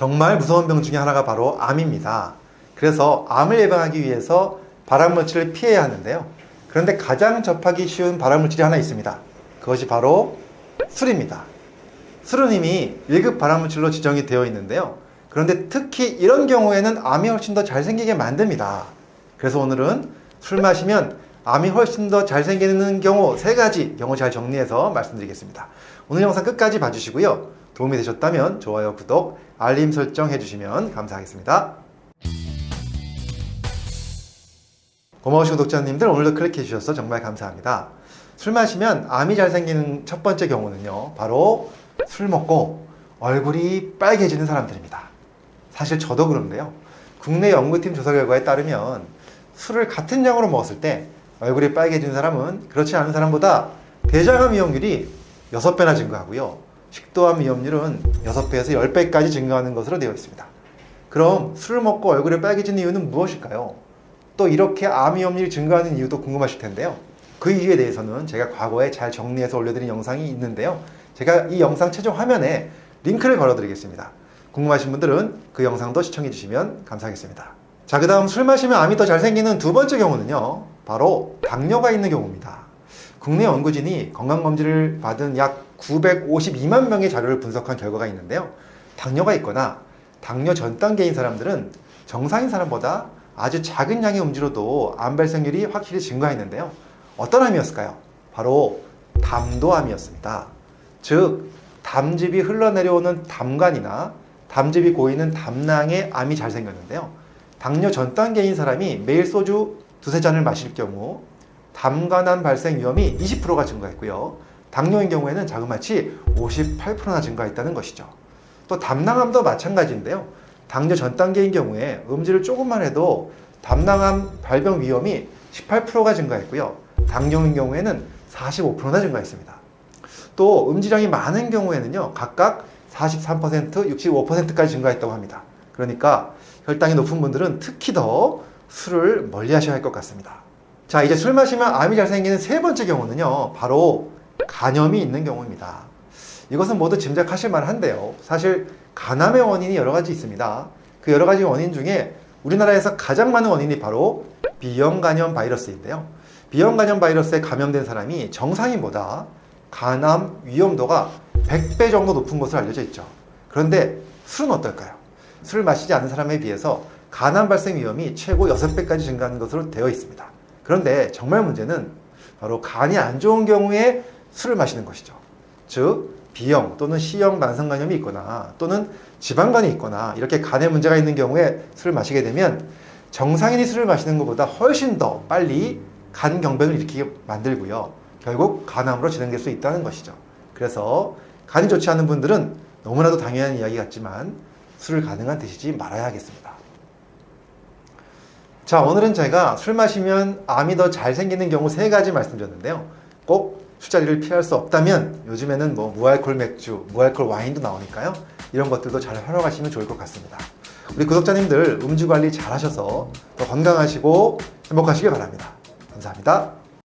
정말 무서운 병 중에 하나가 바로 암입니다. 그래서 암을 예방하기 위해서 발암물질을 피해야 하는데요. 그런데 가장 접하기 쉬운 발암물질이 하나 있습니다. 그것이 바로 술입니다. 술은 이미 1급 발암물질로 지정이 되어 있는데요. 그런데 특히 이런 경우에는 암이 훨씬 더 잘 생기게 만듭니다. 그래서 오늘은 술 마시면 암이 훨씬 더 잘 생기는 경우 세 가지 경우 잘 정리해서 말씀드리겠습니다. 오늘 영상 끝까지 봐주시고요. 도움이 되셨다면 좋아요, 구독, 알림 설정 해주시면 감사하겠습니다. 고마우신 구독자님들 오늘도 클릭해 주셔서 정말 감사합니다. 술 마시면 암이 잘 생기는 첫 번째 경우는요. 바로 술 먹고 얼굴이 빨개지는 사람들입니다. 사실 저도 그런데요. 국내 연구팀 조사 결과에 따르면 술을 같은 양으로 먹었을 때 얼굴이 빨개진 사람은 그렇지 않은 사람보다 대장암 위험률이 6배나 증가하고요. 식도암 위험률은 6배에서 10배까지 증가하는 것으로 되어 있습니다. 그럼 술을 먹고 얼굴이 빨개지는 이유는 무엇일까요? 또 이렇게 암 위험률이 증가하는 이유도 궁금하실 텐데요. 그 이유에 대해서는 제가 과거에 잘 정리해서 올려드린 영상이 있는데요. 제가 이 영상 최종 화면에 링크를 걸어드리겠습니다. 궁금하신 분들은 그 영상도 시청해 주시면 감사하겠습니다. 자, 그 다음 술 마시면 암이 더 잘 생기는 두 번째 경우는요. 바로 당뇨가 있는 경우입니다. 국내 연구진이 건강검진을 받은 약 952만 명의 자료를 분석한 결과가 있는데요. 당뇨가 있거나 당뇨 전 단계인 사람들은 정상인 사람보다 아주 작은 양의 음주로도 암 발생률이 확실히 증가했는데요. 어떤 암이었을까요? 바로 담도암이었습니다. 즉, 담즙이 흘러내려오는 담관이나 담즙이 고이는 담낭에 암이 잘 생겼는데요. 당뇨 전 단계인 사람이 매일 소주 두세 잔을 마실 경우 담관암 발생 위험이 20%가 증가했고요. 당뇨인 경우에는 자그마치 58%나 증가했다는 것이죠. 또 담낭암도 마찬가지인데요. 당뇨 전 단계인 경우에 음주를 조금만 해도 담낭암 발병 위험이 18%가 증가했고요. 당뇨인 경우에는 45%나 증가했습니다. 또 음지량이 많은 경우에는요. 각각 43%, 65%까지 증가했다고 합니다. 그러니까 혈당이 높은 분들은 특히 더 술을 멀리 하셔야 할 것 같습니다. 자, 이제 술 마시면 암이 잘 생기는 세 번째 경우는요. 바로 간염이 있는 경우입니다. 이것은 모두 짐작하실 만한데요. 사실 간암의 원인이 여러 가지 있습니다. 그 여러 가지 원인 중에 우리나라에서 가장 많은 원인이 바로 B형 간염 바이러스인데요. B형 간염 바이러스에 감염된 사람이 정상인보다 간암 위험도가 100배 정도 높은 것으로 알려져 있죠. 그런데 술은 어떨까요? 술을 마시지 않는 사람에 비해서 간암 발생 위험이 최고 6배까지 증가하는 것으로 되어 있습니다. 그런데 정말 문제는 바로 간이 안 좋은 경우에 술을 마시는 것이죠. 즉, B형 또는 C형 만성간염이 있거나 또는 지방간이 있거나 이렇게 간에 문제가 있는 경우에 술을 마시게 되면 정상인이 술을 마시는 것보다 훨씬 더 빨리 간 경변을 일으키게 만들고요. 결국 간암으로 진행될 수 있다는 것이죠. 그래서 간이 좋지 않은 분들은 너무나도 당연한 이야기 같지만 술을 가능한 드시지 말아야 하겠습니다. 자, 오늘은 제가 술 마시면 암이 더 잘 생기는 경우 세 가지 말씀드렸는데요. 꼭 술자리를 피할 수 없다면 요즘에는 뭐 무알콜 맥주, 무알콜 와인도 나오니까요. 이런 것들도 잘 활용하시면 좋을 것 같습니다. 우리 구독자님들 음주 관리 잘 하셔서 더 건강하시고 행복하시길 바랍니다. 감사합니다.